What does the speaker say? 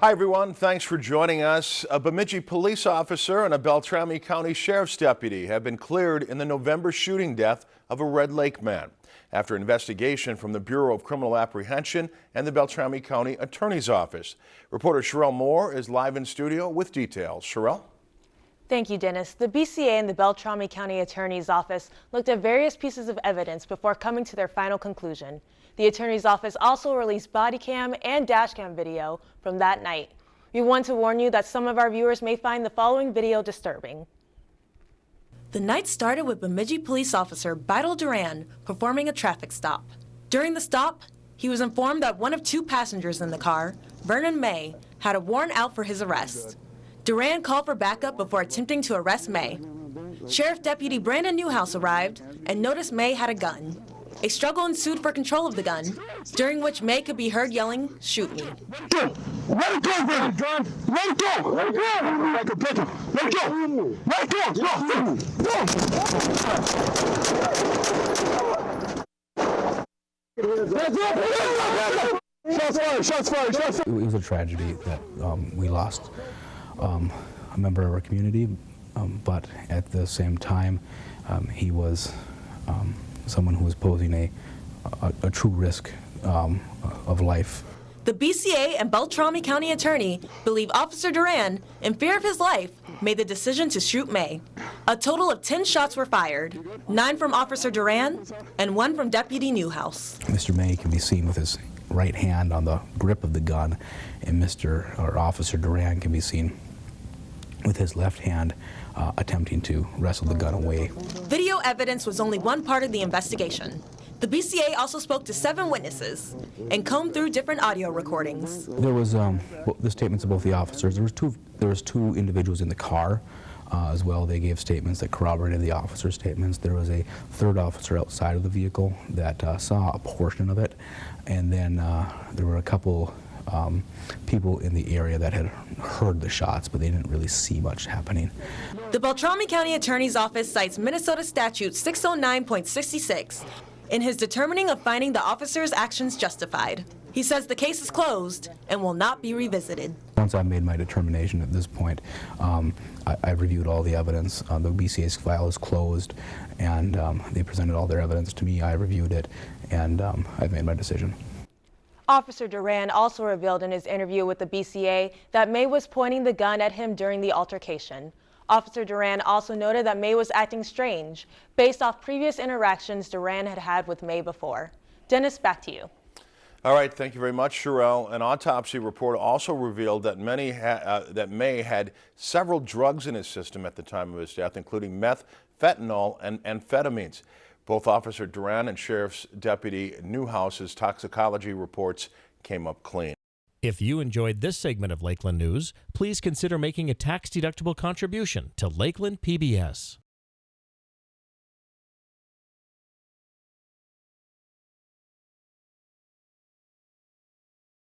Hi everyone, thanks for joining us. A Bemidji police officer and a Beltrami County Sheriff's deputy have been cleared in the November shooting death of a Red Lake man after investigation from the Bureau of Criminal Apprehension and the Beltrami County Attorney's Office. Reporter Sherelle Moore is live in studio with details. Sherelle? Thank you, Dennis. The BCA and the Beltrami County Attorney's Office looked at various pieces of evidence before coming to their final conclusion. The Attorney's Office also released body cam and dash cam video from that night. We want to warn you that some of our viewers may find the following video disturbing. The night started with Bemidji police officer Beidel Duran performing a traffic stop. During the stop, he was informed that one of two passengers in the car, Vernon May, had a warrant out for his arrest. Duran called for backup before attempting to arrest May. Sheriff Deputy Brandon Newhouse arrived and noticed May had a gun. A struggle ensued for control of the gun, during which May could be heard yelling, shoot me. Let go! Let go! Let go! Let go! Let! Go! Shots fired! Shots fired! Shots fired! It was a tragedy that um, we lost um, a member of our community, um, but at the same time, um, he was um, someone who was posing a, a, a true risk um, of life. The BCA and Beltrami County Attorney believe Officer Duran, in fear of his life, made the decision to shoot May. A total of 10 shots were fired, nine from Officer Duran and one from Deputy Newhouse. Mr. May can be seen with his right hand on the grip of the gun, and Mr. or Officer Duran can be seen with his left hand uh, attempting to wrestle the gun away. Video evidence was only one part of the investigation. The BCA also spoke to seven witnesses and combed through different audio recordings. There was um, well, the statements of both the officers. There was two. There was two individuals in the car uh, as well. They gave statements that corroborated the officer's statements. There was a third officer outside of the vehicle that uh, saw a portion of it, and then uh, there were a couple um, people in the area that had heard the shots, but they didn't really see much happening. The Beltrami County Attorney's Office cites Minnesota Statute 609.66 in his determining of finding the officer's actions justified. He says the case is closed and will not be revisited. Once I've made my determination at this point, um, I, have reviewed all the evidence. Uh, the BCA's file is closed, and um, they presented all their evidence to me. I reviewed it, and um, I've made my decision. Officer Duran also revealed in his interview with the BCA that May was pointing the gun at him during the altercation. Officer Duran also noted that May was acting strange, based off previous interactions Duran had had with May before. Dennis, back to you. All right, thank you very much, Sherelle. An autopsy report also revealed that, many uh, that May had several drugs in his system at the time of his death, including meth, fentanyl, and amphetamines. Both Officer Duran and Sheriff's Deputy Newhouse's toxicology reports came up clean. If you enjoyed this segment of Lakeland News, please consider making a tax-deductible contribution to Lakeland PBS.